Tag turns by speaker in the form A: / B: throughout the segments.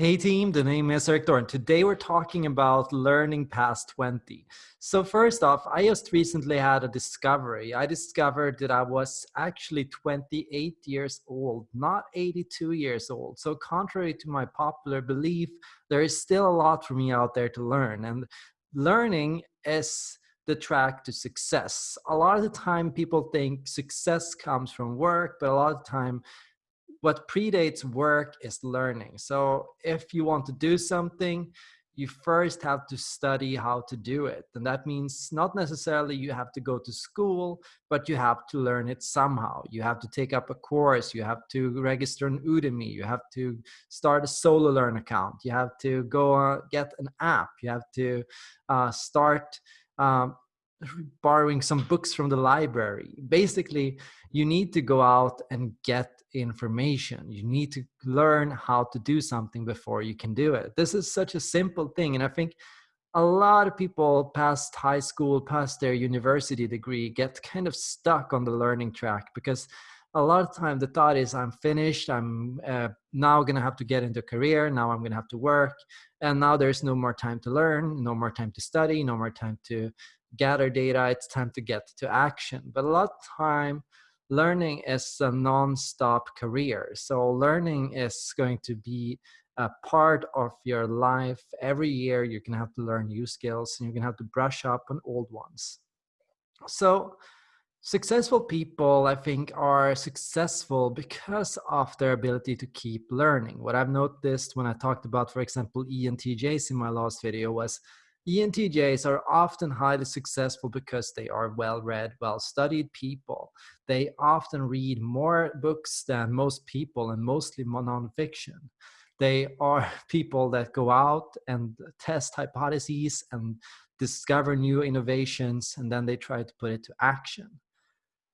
A: Hey team, the name is Erik Thor. Today we're talking about learning past 20. So first off, I just recently had a discovery. I discovered that I was actually 28 years old, not 82 years old. So contrary to my popular belief, there is still a lot for me out there to learn. And learning is the track to success. A lot of the time people think success comes from work, but a lot of the time what predates work is learning. So if you want to do something, you first have to study how to do it. And that means not necessarily you have to go to school, but you have to learn it somehow. You have to take up a course, you have to register an Udemy, you have to start a SoloLearn account, you have to go uh, get an app, you have to uh, start um, borrowing some books from the library. Basically, you need to go out and get information. You need to learn how to do something before you can do it. This is such a simple thing. And I think a lot of people past high school, past their university degree, get kind of stuck on the learning track because a lot of time the thought is I'm finished. I'm uh, now going to have to get into career. Now I'm going to have to work. And now there's no more time to learn, no more time to study, no more time to gather data. It's time to get to action. But a lot of time learning is a non-stop career. So learning is going to be a part of your life. Every year you're gonna have to learn new skills and you're gonna have to brush up on old ones. So successful people, I think, are successful because of their ability to keep learning. What I've noticed when I talked about, for example, ENTJs in my last video was ENTJs are often highly successful because they are well-read, well-studied people. They often read more books than most people and mostly nonfiction. They are people that go out and test hypotheses and discover new innovations and then they try to put it to action.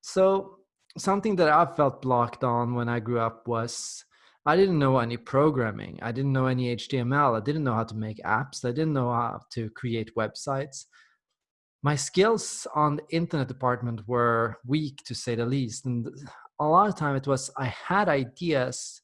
A: So something that I felt blocked on when I grew up was I didn't know any programming. I didn't know any HTML. I didn't know how to make apps. I didn't know how to create websites. My skills on the internet department were weak to say the least. And a lot of time it was, I had ideas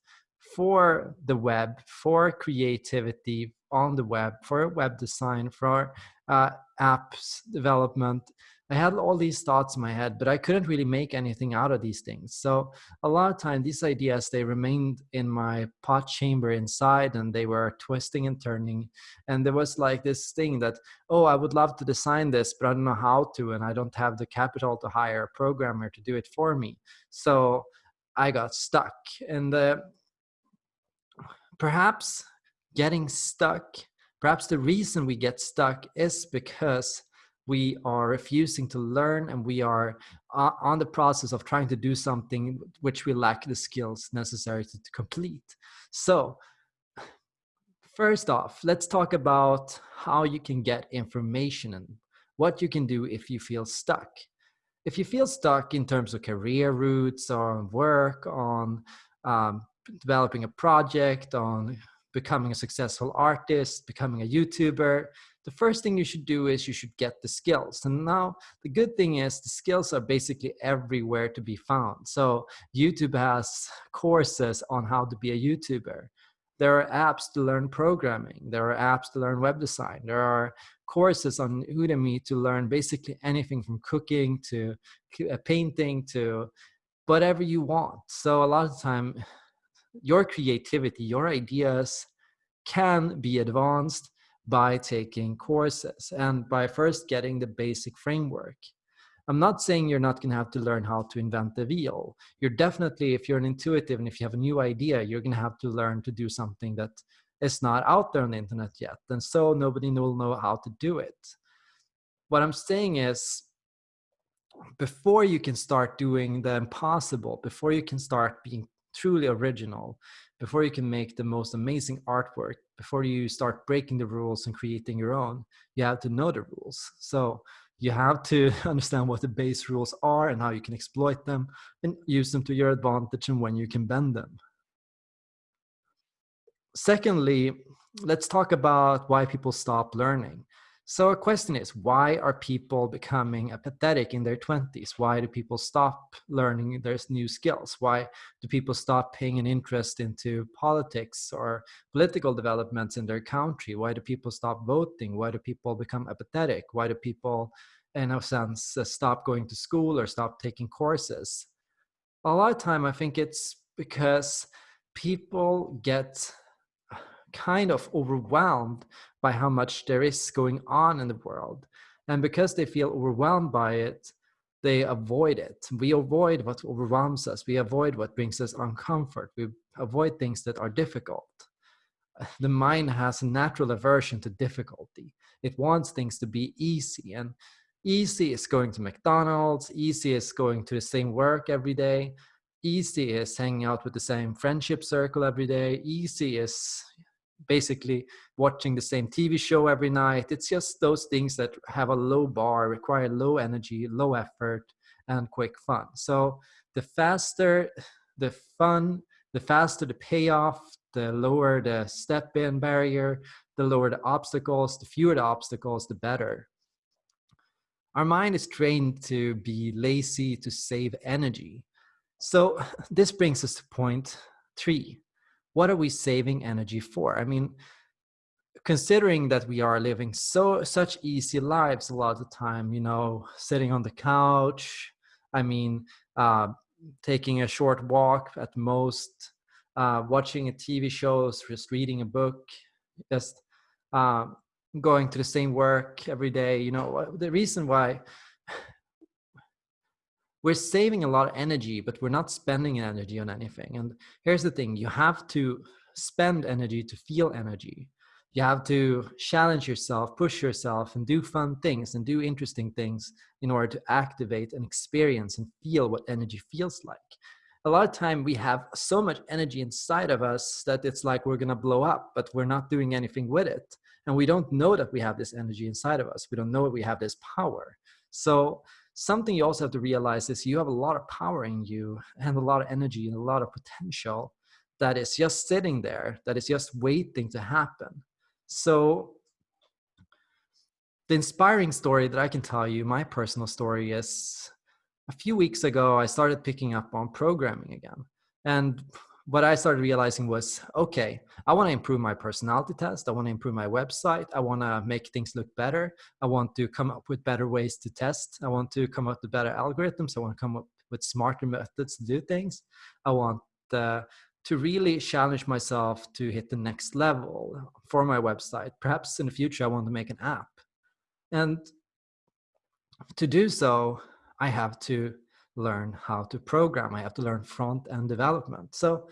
A: for the web, for creativity on the web, for web design, for uh, apps development, I had all these thoughts in my head, but I couldn't really make anything out of these things. So a lot of time, these ideas, they remained in my pot chamber inside and they were twisting and turning. And there was like this thing that, oh, I would love to design this, but I don't know how to, and I don't have the capital to hire a programmer to do it for me. So I got stuck. And uh, perhaps getting stuck, perhaps the reason we get stuck is because we are refusing to learn and we are uh, on the process of trying to do something which we lack the skills necessary to, to complete. So first off, let's talk about how you can get information and what you can do if you feel stuck. If you feel stuck in terms of career routes or work, on um, developing a project, on becoming a successful artist, becoming a YouTuber, the first thing you should do is you should get the skills. And now the good thing is the skills are basically everywhere to be found. So YouTube has courses on how to be a YouTuber. There are apps to learn programming. There are apps to learn web design. There are courses on Udemy to learn basically anything from cooking to uh, painting to whatever you want. So a lot of time, your creativity, your ideas can be advanced by taking courses and by first getting the basic framework. I'm not saying you're not going to have to learn how to invent the wheel. You're definitely, if you're an intuitive and if you have a new idea, you're going to have to learn to do something that is not out there on the internet yet. And so nobody will know how to do it. What I'm saying is, before you can start doing the impossible, before you can start being truly original, before you can make the most amazing artwork, before you start breaking the rules and creating your own, you have to know the rules. So you have to understand what the base rules are and how you can exploit them and use them to your advantage and when you can bend them. Secondly, let's talk about why people stop learning. So a question is, why are people becoming apathetic in their 20s? Why do people stop learning their new skills? Why do people stop paying an interest into politics or political developments in their country? Why do people stop voting? Why do people become apathetic? Why do people, in a sense, uh, stop going to school or stop taking courses? A lot of time, I think it's because people get kind of overwhelmed by how much there is going on in the world. And because they feel overwhelmed by it, they avoid it. We avoid what overwhelms us. We avoid what brings us uncomfort. We avoid things that are difficult. The mind has a natural aversion to difficulty. It wants things to be easy. And easy is going to McDonald's, easy is going to the same work every day, easy is hanging out with the same friendship circle every day, easy is basically watching the same TV show every night. It's just those things that have a low bar, require low energy, low effort, and quick fun. So the faster the fun, the faster the payoff, the lower the step in barrier, the lower the obstacles, the fewer the obstacles, the better. Our mind is trained to be lazy to save energy. So this brings us to point three what are we saving energy for? I mean, considering that we are living so such easy lives a lot of the time, you know, sitting on the couch, I mean, uh, taking a short walk at most, uh, watching a TV shows, just reading a book, just uh, going to the same work every day. You know, the reason why we're saving a lot of energy, but we're not spending energy on anything. And here's the thing you have to spend energy to feel energy. You have to challenge yourself, push yourself, and do fun things and do interesting things in order to activate and experience and feel what energy feels like. A lot of time we have so much energy inside of us that it's like we're gonna blow up, but we're not doing anything with it. And we don't know that we have this energy inside of us. We don't know that we have this power. So something you also have to realize is you have a lot of power in you and a lot of energy and a lot of potential that is just sitting there, that is just waiting to happen. So the inspiring story that I can tell you, my personal story is a few weeks ago, I started picking up on programming again. And what I started realizing was, okay, I want to improve my personality test. I want to improve my website. I want to make things look better. I want to come up with better ways to test. I want to come up with better algorithms. I want to come up with smarter methods to do things. I want uh, to really challenge myself to hit the next level for my website. Perhaps in the future, I want to make an app. And to do so, I have to learn how to program. I have to learn front end development. So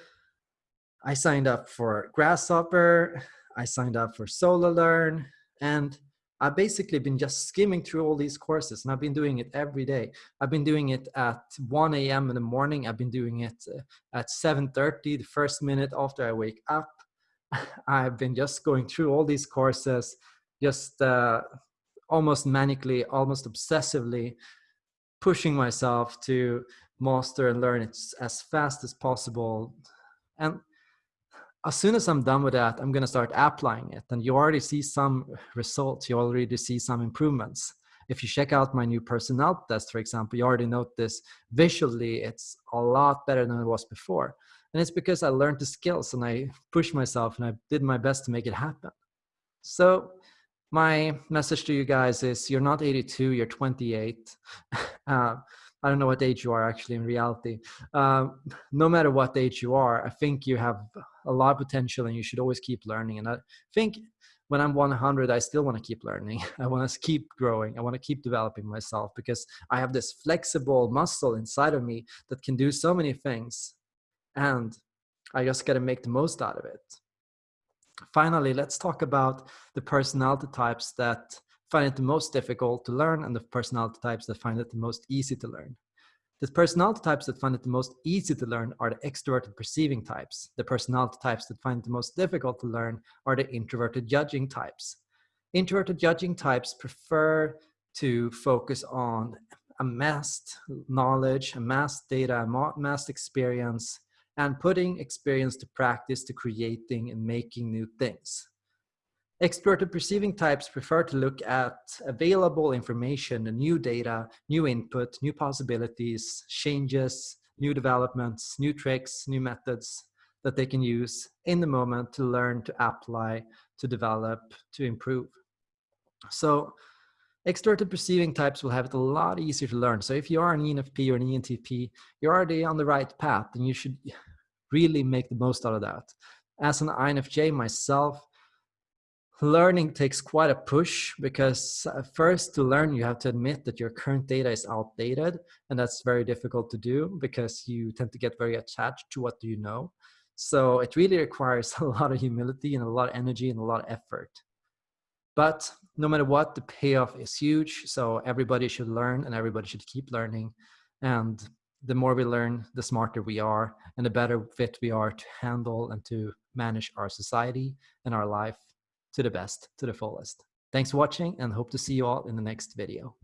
A: I signed up for Grasshopper, I signed up for SoloLearn, and I've basically been just skimming through all these courses and I've been doing it every day. I've been doing it at 1 a.m. in the morning. I've been doing it uh, at 7.30, the first minute after I wake up. I've been just going through all these courses, just uh, almost manically, almost obsessively pushing myself to master and learn it as fast as possible. And as soon as I'm done with that, I'm going to start applying it. And you already see some results. You already see some improvements. If you check out my new personality test, for example, you already notice visually it's a lot better than it was before. And it's because I learned the skills and I pushed myself and I did my best to make it happen. So my message to you guys is you're not 82 you're 28 uh, i don't know what age you are actually in reality. Uh, no matter what age you are i think you have a lot of potential and you should always keep learning. And i think when i'm 100 i still want to keep learning. I want to keep growing. I want to keep developing myself because i have this flexible muscle inside of me that can do so many things. And i just got to make the most out of it Finally, let's talk about the personality types that find it the most difficult to learn and the personality types that find it the most easy to learn. The personality types that find it the most easy to learn are the extroverted perceiving types. The personality types that find it the most difficult to learn are the introverted judging types. Introverted judging types prefer to focus on amassed knowledge, amassed data, amassed experience, and putting experience to practice to creating and making new things. Extroverted perceiving types prefer to look at available information, new data, new input, new possibilities, changes, new developments, new tricks, new methods that they can use in the moment to learn, to apply, to develop, to improve. So extroverted perceiving types will have it a lot easier to learn. So if you are an ENFP or an ENTP, you're already on the right path and you should really make the most out of that. As an INFJ myself, learning takes quite a push because uh, first to learn you have to admit that your current data is outdated and that's very difficult to do because you tend to get very attached to what do you know. So it really requires a lot of humility and a lot of energy and a lot of effort. But no matter what the payoff is huge so everybody should learn and everybody should keep learning. And the more we learn the smarter we are and the better fit we are to handle and to manage our society and our life to the best, to the fullest. Thanks for watching and hope to see you all in the next video.